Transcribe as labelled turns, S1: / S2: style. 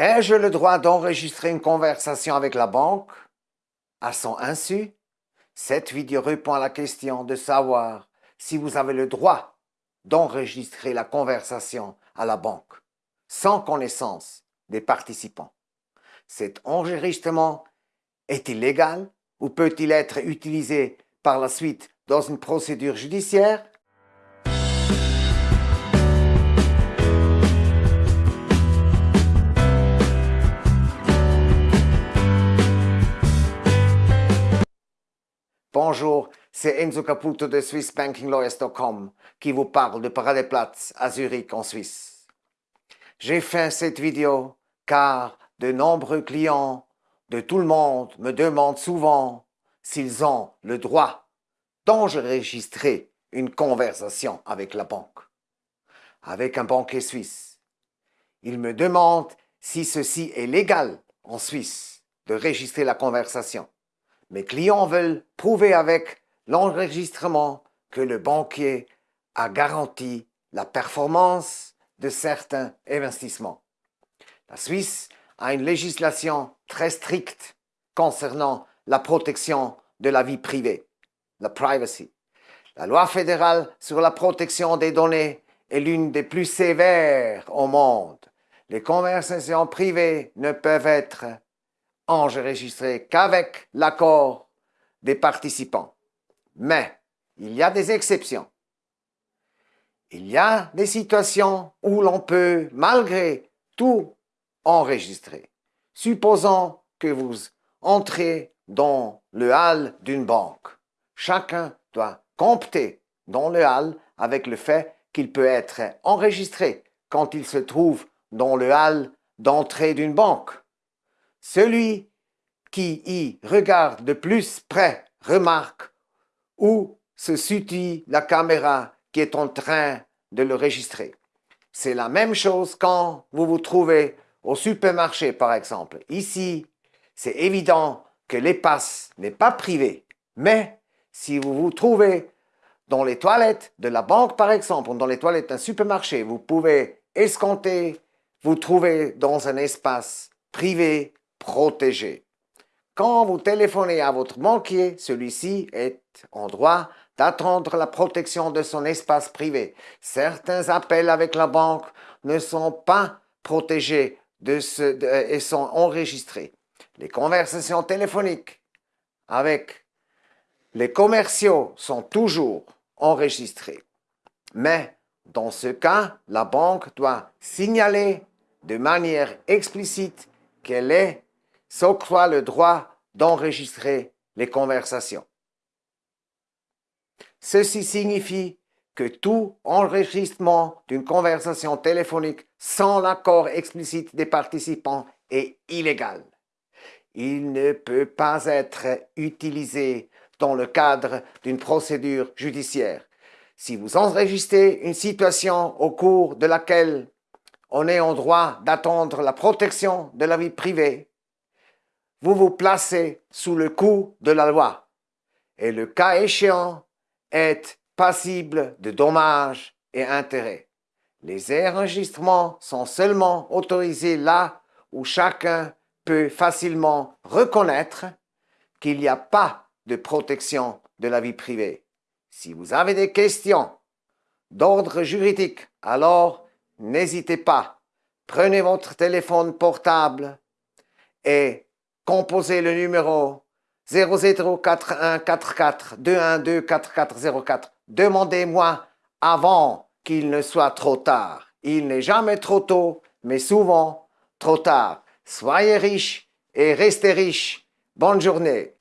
S1: Ai-je le droit d'enregistrer une conversation avec la banque? À son insu Cette vidéo répond à la question de savoir si vous avez le droit d'enregistrer la conversation à la banque sans connaissance des participants. Cet enregistrement est-il légal ou peut-il être utilisé par la suite dans une procédure judiciaire? Bonjour, c'est Enzo Caputo de SwissBankingLawyers.com qui vous parle de Paradeplatz à Zurich en Suisse. J'ai fait cette vidéo car de nombreux clients de tout le monde me demandent souvent s'ils ont le droit d'enregistrer une conversation avec la banque, avec un banquier suisse. Ils me demandent si ceci est légal en Suisse de registrer la conversation. Mes clients veulent prouver avec l'enregistrement que le banquier a garanti la performance de certains investissements. La Suisse a une législation très stricte concernant la protection de la vie privée, la privacy. La loi fédérale sur la protection des données est l'une des plus sévères au monde. Les conversations privées ne peuvent être enregistré qu'avec l'accord des participants. Mais il y a des exceptions. Il y a des situations où l'on peut, malgré tout, enregistrer. Supposons que vous entrez dans le hall d'une banque. Chacun doit compter dans le hall avec le fait qu'il peut être enregistré quand il se trouve dans le hall d'entrée d'une banque. Celui qui y regarde de plus près remarque où se situe la caméra qui est en train de le registrer. C'est la même chose quand vous vous trouvez au supermarché, par exemple. Ici, c'est évident que l'espace n'est pas privé, mais si vous vous trouvez dans les toilettes de la banque, par exemple, ou dans les toilettes d'un supermarché, vous pouvez escompter, vous trouver dans un espace privé protégé. Quand vous téléphonez à votre banquier, celui-ci est en droit d'attendre la protection de son espace privé. Certains appels avec la banque ne sont pas protégés de ce, et sont enregistrés. Les conversations téléphoniques avec les commerciaux sont toujours enregistrées. Mais dans ce cas, la banque doit signaler de manière explicite qu'elle est s'octroie le droit d'enregistrer les conversations. Ceci signifie que tout enregistrement d'une conversation téléphonique sans l'accord explicite des participants est illégal. Il ne peut pas être utilisé dans le cadre d'une procédure judiciaire. Si vous enregistrez une situation au cours de laquelle on est en droit d'attendre la protection de la vie privée, vous vous placez sous le coup de la loi et le cas échéant est passible de dommages et intérêts. Les enregistrements sont seulement autorisés là où chacun peut facilement reconnaître qu'il n'y a pas de protection de la vie privée. Si vous avez des questions d'ordre juridique, alors n'hésitez pas. Prenez votre téléphone portable et composez le numéro 004144 Demandez-moi avant qu'il ne soit trop tard. Il n'est jamais trop tôt, mais souvent trop tard. Soyez riche et restez riche. Bonne journée.